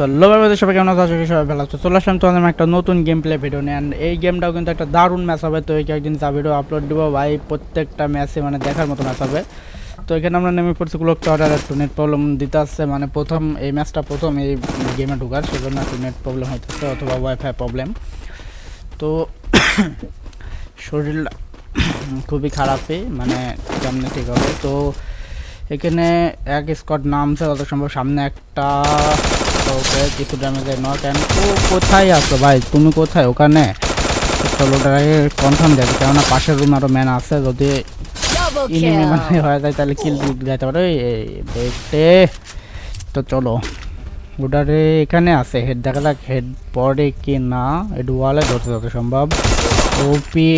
So মধ্যে সবাই কেমন আছো? সবাই ভালো আছো। চলে আসলাম তোমাদের একটা নতুন গেম প্লে ভিডিও নিয়ে এই গেমটাও কিন্তু একটা দারুণ ম্যাচ হবে। তো এই কয়েকদিন যা ভিডিও আপলোড দেবো, ভাই, প্রত্যেকটা ম্যাচে মানে দেখার মতো ম্যাচ হবে। তো এখানে আমরা নেমে পড়ছি ক্লোক টাওয়ার একটু নেট প্রবলেম দিতে আসছে মানে প্রথম, এই ম্যাচটা প্রথম এই গেমে ঢোকার, সেজন্য একটু নেট প্রবলেম হইতেছে, অথবা ওয়াইফাই প্রবলেম তো শরীরটা খুবই খারাপই মানে কেমনে ঠিক হবে? তো এখানে এক স্কট নামছে, যত সম্ভব সামনে একটা ওকে কিছু ড্যামেজের নক অ্যান্ড ও কোথায় আছো ভাই? তুমি কোথায়? ওখানে? চলো ওটাকে কনফার্ম যাবে কেননা পাশের রুম আরও ম্যান আছে যদি ইনিমি মানে হয়ে যায় তাহলে কিল যাইতে পারে। এই দেখতে। তো চলো ওটারে এখানে আছে হেড দেখা যাক হেড পড়ে কি না। হেড ওয়ালে ধরতে যত সম্ভব। ওপি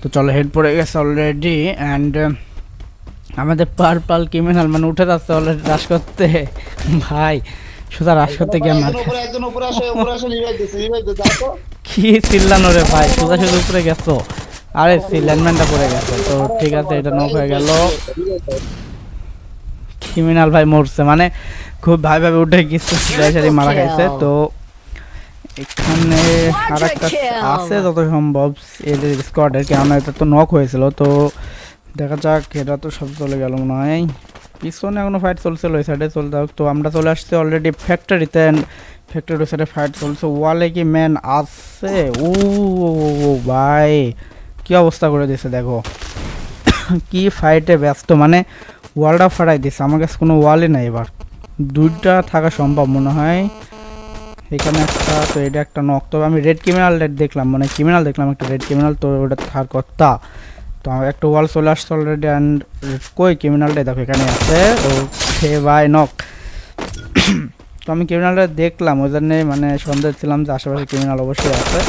তো চলো হেড পড়ে গেছে অলরেডি অ্যান্ড আমাদের পার্পাল ক্রিমিনাল মানে উঠে যাচ্ছে অলরেডি রাশ করতে। ভাই সোজা রাশ করতে গিয়ে মার কি চিল্লানো রে ভাই সোজা সোজা উপরে গেছো। আরে ল্যান্ডম্যানটা পড়ে গেছে। তো ঠিক আছে এটা নক হয়ে গেল। ক্রিমিনাল ভাই মরছে মানে খুব ভাই ভাবে উঠে গেছে সিলাই মারা খাইছে। তো এখানে আর একটা আছে যত সম্ভব এদের স্কোয়াডের কেননা এটা তো নক হয়েছিল। তো দেখা যাক এটা তো সব চলে গেল মনে হয়। পিছনে এখনও ফাইট চলছে ওই সাইডে চলতে তো আমরা চলে আসছি অলরেডি ফ্যাক্টরিতে ফ্যাক্টরি ওই সাইডে ফাইট চলছে। ওয়ালে কি ম্যান আছে? ও ভাই, কি অবস্থা করে দিছে দেখো। কি ফাইটে ব্যস্ত মানে ওয়ালটা ফাটাই দিছে। আমার কাছে কোনো ওয়ালই নাই এবার। দুইটা থাকা সম্ভব মনে হয়। এখানে একটা, তো এটা একটা নক তবে আমি রেড ক্রিমিনাল দেখলাম মানে ক্রিমিনাল দেখলাম একটা রেড ক্রিমিনাল তো ওটা থার কথা। তো আমার একটা ওয়াল চলে আসছে অলরেডি অ্যান্ড কই ক্রিমিনালটা দেখো এখানে আছে। ও সে ভাই নক তো আমি ক্রিমিনালটা দেখলাম ওই জন্যে মানে সন্দেহ ছিলাম যে আশেপাশে ক্রিমিনাল অবশ্যই আছে.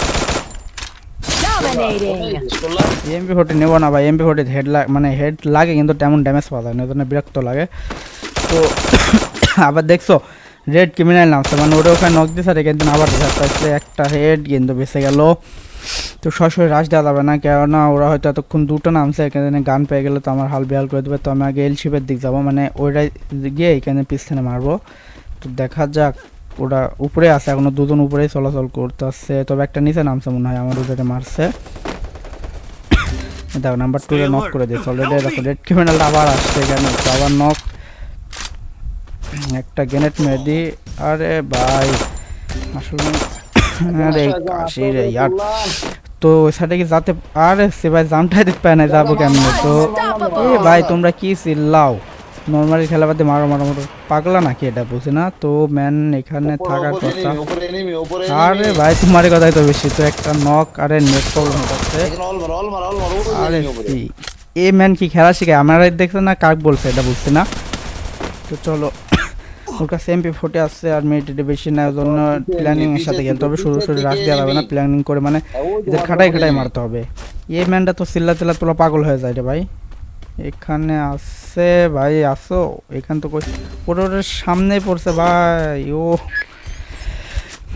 এমপি ফোর্টি নেব না ভাই এমপি ফোর্টি হেড মানে হেড লাগে কিন্তু তেমন ড্যামেজ পাওয়া যায় না ওই জন্য বিরক্ত লাগে। তো আবার দেখছ রেড ক্রিমিনাল নামছে মানে ওটা ওখানে নক দিয়েছে আর এখান আবার দেখা একটা হেড কিন্তু বেঁচে গেল। তো সরাসরি রাশ দেওয়া যাবে না? কেননা ওরা হয়তো এতক্ষণ দুটো নামছে এখানে গান পেয়ে গেলে তো আমার হাল বেহাল করে দেবে। তো আমি আগে এলশিপের দিক যাব মানে ওইটাই গিয়ে এখানে পিছনে মারবো। তো দেখা যাক ওরা উপরে আছে এখনও দুজন উপরেই চলাচল করতেছে। তবে একটা নিচে নামছে মনে হয় আমার ওদের মারছে। দেখো নাম্বার টু রে নক করে দিয়েছে। অলরেডি দেখো রেড ক্রিমিনালটা আবার আসছে এখানে আবার নক একটা গ্রেনেড মেরে দিই। আরে ভাই আসলে আরে কাশি রে ইয়ার তো সেটা কি যাতে আর সে ভাই জামটাই দিতে পায় না যাব কেমনে? তো এ ভাই তোমরা কি চিল্লাও? নর্মালি খেলা বাদে মারো মারো মারো। পাগলা নাকি এটা বুঝি না? তো ম্যান এখানে থাকার কথা। উপরে এনিমি উপরে আরে ভাই তোমার কথাই তো বেশি। তো একটা নক আরে নেট প্রবলেম হচ্ছে। আরে এ ম্যান কি খেলা শিখে আমার দেখছে না কাক বলছে এটা বুঝছি না? তো চলো। ওর কাছে এমপি ফোর্টি আসছে আর মিনিটে বেশি না জন্য প্ল্যানিং এর সাথে খেলতে হবে। শুরু শুরু দেওয়া যাবে না প্ল্যানিং করে মানে এদের খাটাই খাটাই মারতে হবে। ম্যানটা তো চিল্লা তোলা পাগল হয়ে যায় রে ভাই। এখানে আসছে ভাই, আসো। এখান তো সামনে পড়ছে ভাই, ও।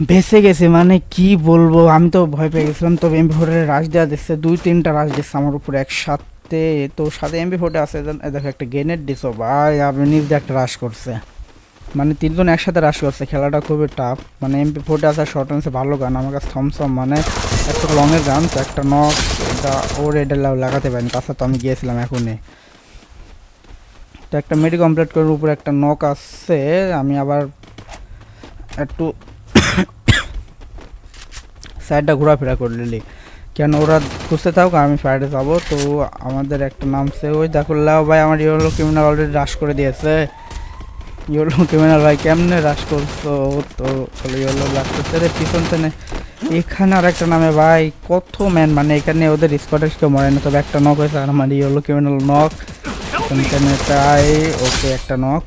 বেঁচে গেছে মানে কি বলব, আমি তো ভয় পেয়ে গেছিলাম। তবে এমপি ফোর্টের রাশ দেওয়া দিচ্ছে, দুই তিনটা রাশ দিচ্ছে আমার উপরে একসাথে। তো সাথে এমপি ফোর্টে আছে দেখো একটা গ্রেনেড দিছো ভাই আপনি নিজ একটা রাশ করছে। মানে তিনজন একসাথে রাশ করছে, খেলাটা খুবই টাফ মানে এমপি ফোর্টে আছে শর্ট রেঞ্জে ভালো গান, আমার কাছে থমসম মানে একটা লংয়ের গান, তো একটা নক এটা ওর এটা লাগাতে পারেনি, তাছাড়া তো আমি গিয়েছিলাম এখনই। তো একটা মেডি কমপ্লিট করার উপরে একটা নক আসছে, আমি আবার একটু সাইডটা ঘোরাফেরা করে নিলি। কেন ওরা খুঁজতে থাকুক, আমি ফ্রাইডে যাব। তো আমাদের একটা নামছে, ওই দেখো লাও ভাই, আমার ইয়েলো ক্রিমিনাল অলরেডি রাশ করে দিয়েছে। ইয়েলো ক্রিমিনাল ভাই কেমনে রাশ করছ? তো চলো ইয়েলো রাশ করছে রে পিছন থেকে এখানে আর একটা নামে ভাই কত ম্যান মানে এখানে ওদের স্কোয়াডের কেউ মরে না তবে একটা নক হয়েছে আর আমার ইয়েলো ক্রিমিনাল নক এখানে তাই ওকে একটা নক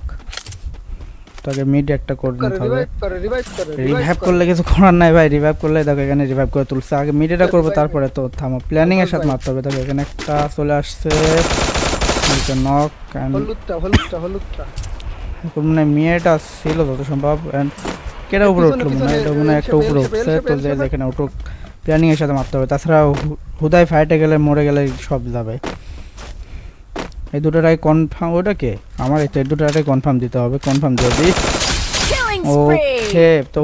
তোকে মিড একটা করে নিতে হবে। রিভাইভ করলে কিছু করার নাই ভাই রিভাইভ করলে দেখো এখানে রিভাইভ করে তুলছে। আগে মিডিটা করব তারপরে তো থামো। প্ল্যানিং এর সাথে মারতে হবে দেখো এখানে একটা চলে আসছে। নক হলুদটা হলুদটা হলুদটা। মানে মেয়েটা ছিল যত সম্ভব কেটা উপরে উঠল মনে হয়? এটা মনে একটা উপরে উঠছে তো যে বেল। যেখানে উঠুক প্ল্যানিং সাথে মারতে হবে। তাছাড়া হুদায় ফাইটে গেলে মরে গেলে সব যাবে। এই দুটোটাই কনফার্ম ওটা কে? আমার এই দুটোটাই কনফার্ম দিতে হবে কনফার্ম দিয়ে দিই. উঠে তো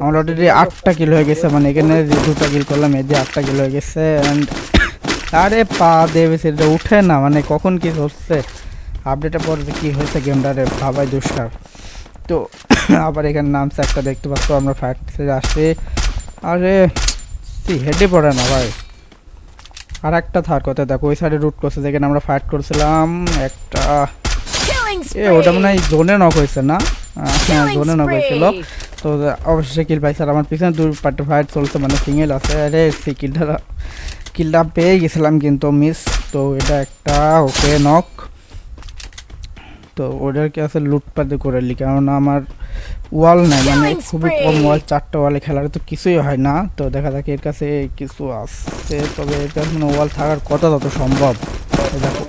আমার অলরেডি আটটা কিল হয়ে গেছে মানে এখানে যে দুটো কিল করলাম এদিকে আটটা কিল হয়ে গেছে অ্যান্ড আরে পা দেবে সেটা উঠে না মানে কখন কি হচ্ছে? আপডেটের পর কী হয়েছে গেমটারে ভাবাই দুষ্কার। তো আবার এখানে নামছে একটা দেখতে পাচ্ছ আমরা ফায়ার আসছি। আরে সি হেডে পড়ে না ভাই। আর একটা থার্ড কথা দেখো ওই সাইডে রুট করছে যেখানে আমরা ফাইট করছিলাম একটা এ ওটা মনে হয় জোনে নক হয়েছে না? হ্যাঁ জোনে নক হয়েছিল. তো অবশ্যই কিল পাইছে আর আমার পিছনে দুই পার্টি ফাইট চলছে মানে সিঙ্গেল আছে। আরে সেই কিলটা কিলটা পেয়ে গেছিলাম কিন্তু মিস তো এটা একটা ওকে নক তো ওদেরকে আছে লুটপাটি করে লি কারণ আমার ওয়াল নাই মানে খুবই কম ওয়াল চারটা ওয়ালে খেলার তো কিছুই হয় না। তো দেখা যাক এর কাছে কিছু আছে তবে এটা মানে ওয়াল থাকার কথা তত সম্ভব। দেখো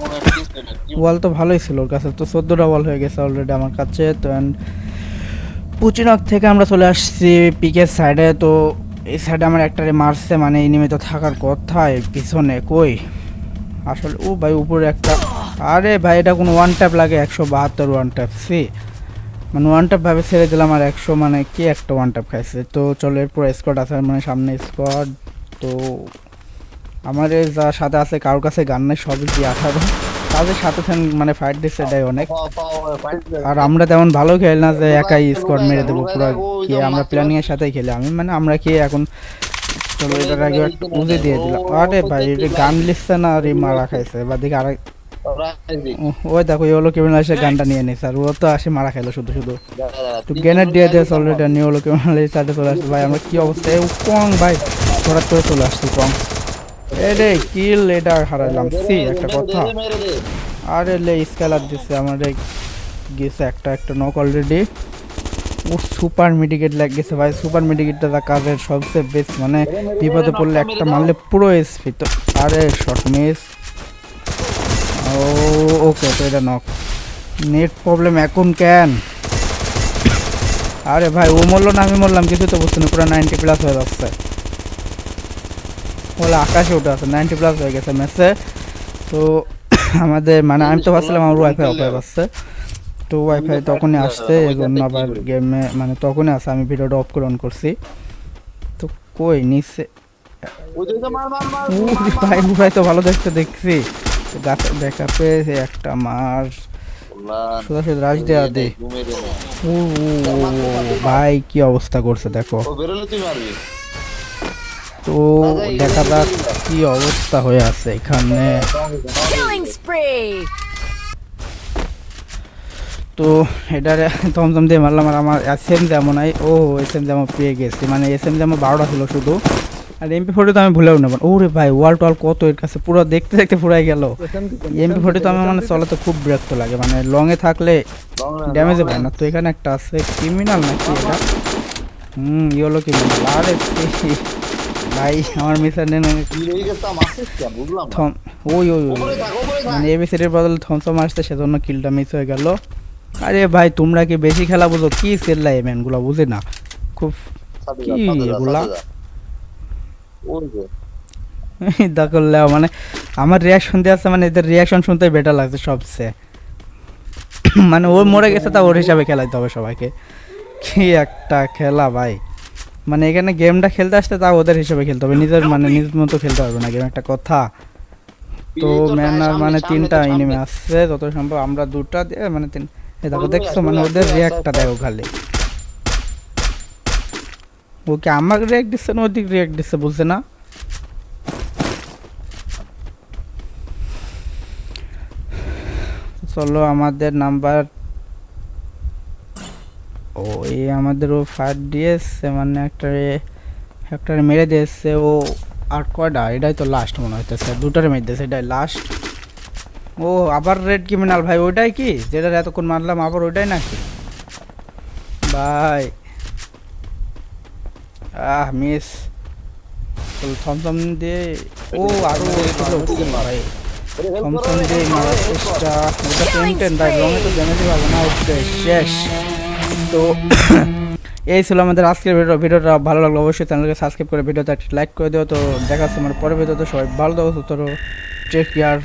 ওয়াল তো ভালোই ছিল ওর কাছে তো চোদ্দোটা ওয়াল হয়ে গেছে অলরেডি আমার কাছে। তো and পুচিনক থেকে আমরা চলে আসছি পিকের সাইডে তো এই সাইডে আমার একটারে মারছে মানে এনিমে তো থাকার কথা পিছনে কই? আসলে ও ভাই উপরে একটা আরে ভাই, এটা কোনো ওয়ান ট্যাপ লাগে, একশো বাহাত্তর ওয়ান ট্যাপ সি মানে ওয়ান ট্যাপ ভাবে ছেড়ে দিলাম আর একশো মানে কি একটা ওয়ান ট্যাপ খাইছে? তো চলো, এরপর স্কোয়াড আছে মানে সামনে স্কোয়াড তো এই যা সাথে আছে, কারোর কাছে গান নেই, সবই কি আঠারো? তাদের সাথে মানে ফাইট দিচ্ছে এটাই অনেক। আর আমরা তেমন ভালো খেলি না যে একাই স্কোয়াড মেরে দেবো, পুরো কি আমরা প্ল্যানিং এর সাথেই খেলি। আমি মানে আমরা কি এখন চলো, এটার আগে উজে দিয়ে দিলাম। আরে ভাই এটা গান লিখছে না, আর মারা খাইছে। বা দিকে আরেক ও- ওই দেখো এই হলো কেমন এসে গানটা নিয়ে নিছে আর ও তো আসে মারা খাইলো শুধু শুধু। তো গ্রেনেড দিয়ে দিয়ে অলরেডি নিয়ে এই সাইডে চলে আসছে। ভাই আমরা কি অবস্থা? এই কং ভাই হঠাৎ করে চলে আসছি কং এ রে কিল এটা হারাইলাম। সি একটা কথা। আরে লে স্কেলার দিছে আমাদের গেছে একটা একটা নক অলরেডি ও সুপার মেডিকেট লাগ গেছে ভাই সুপার মেডিকেটটা তার কাজের সবচেয়ে বেস্ট মানে বিপদে পড়লে একটা মারলে পুরো এসপি তো। আরে শর্ট মিস ও ওকে তো এটা নক নেট প্রবলেম এখন কেন? আরে ভাই ও মরলো না আমি মরলাম কিছু তো বুঝতে না পুরো নাইনটি প্লাস হয়ে যাচ্ছে। বলে আকাশে উঠে আছে নাইনটি প্লাস হয়ে গেছে ম্যাচে তো আমাদের মানে আমি তো ভাবছিলাম আমার ওয়াইফাই অফ হয়ে যাচ্ছে। তো ওয়াইফাই তখনই আসছে এই জন্য আবার গেমে মানে তখনই আসে আমি ভিডিওটা অফ করে অন করছি। তো কই নিচে ভাই ভাই তো ভালো দেখতে দেখছি। গাছে দেখা পেয়েছে একটা মার সোজা রাজ দে। ও, ভাই কি অবস্থা করছে দেখো। তো দেখা যাক কি অবস্থা হয়ে আছে এখানে। তো এটারে থমথম দিয়ে মারলাম আর আমার এস এম যেমন আই ও এস এম যেমন পেয়ে গেছি। মানে এস এম যেমন বারোটা ছিল শুধু। আর এমপি ফোর্টি তো আমি ভুলেও নেব ওরে ভাই ওয়াল টোয়াল কত এর কাছে? পুরো দেখতে দেখতে পুরাই গেল। এমপি ফোর্টি তো আমার মানে চলাতে খুব বিরক্ত লাগে। মানে লংয়ে থাকলে ড্যামেজে পায় না। তো এখানে একটা আছে ক্রিমিনাল নাকি এটা? হুম ইয়েলো ক্রিমিনাল আরে ভাই, আমার মিসার নেন থম, ওই ওই ওই। মানে এবিসিডির বদলে থমসম আসছে সেজন্য কিলটা মিস হয়ে গেল। আরে ভাই, তোমরা কি বেশি খেলা বুঝো? কি সেল্লা এই ম্যানগুলো বুঝি না। খুব কি এগুলা? দেখলে মানে আমার রিয়াকশন দিয়ে আছে মানে এদের রিয়াকশন শুনতে বেটার লাগছে সবচেয়ে। মানে ও মরে গেছে তা ওর হিসাবে খেলাইতে হবে সবাইকে। কি একটা খেলা ভাই। মানে এখানে গেমটা খেলতে আসতে তা ওদের হিসাবে খেলতে হবে। নিজের মানে নিজ মতো খেলতে পারবে না গেম একটা কথা। তো ম্যান আর মানে তিনটা এনিমে। আসছে যত সম্ভব আমরা দুটা দিয়ে মানে তিন দেখো দেখছ মানে ওদের রিয়াক্টটা দেখো খালি। ওকে আমাকে রিয়াক্ট দিচ্ছে না ওদিক রিয়াক্ট দিচ্ছে বুঝছে না? চলো আমাদের নাম্বার ও এই আমাদের ও ফায়ার দিয়েছে মানে একটা একটা মেরে দিয়েছে, ও আর কয়টা? এটাই তো লাস্ট মনে হইতেছে, দুটারে মেরে দিয়েছে, এটাই লাস্ট ও, আবার রেড ক্রিমিনাল ভাই, ওইটাই কি? যেটা এতক্ষণ মারলাম, আবার ওইটাই নাকি? ভাই আহ মিস থমথম দিয়ে ও আরও উঠছে ভাই থমথম দিয়ে মারার চেষ্টা। ওটা টেন ভাই রঙে তো ড্যামেজই পাবো না ওকে শেষ তো এই ছিল আমাদের আজকের ভিডিও ভিডিওটা ভালো লাগল অবশ্যই চ্যানেলকে সাবস্ক্রাইব করে ভিডিওতে একটা লাইক করে দিও। তো দেখা হচ্ছে আমার পরের ভিডিওতে। সবাই ভালো থাকো টেক কেয়ার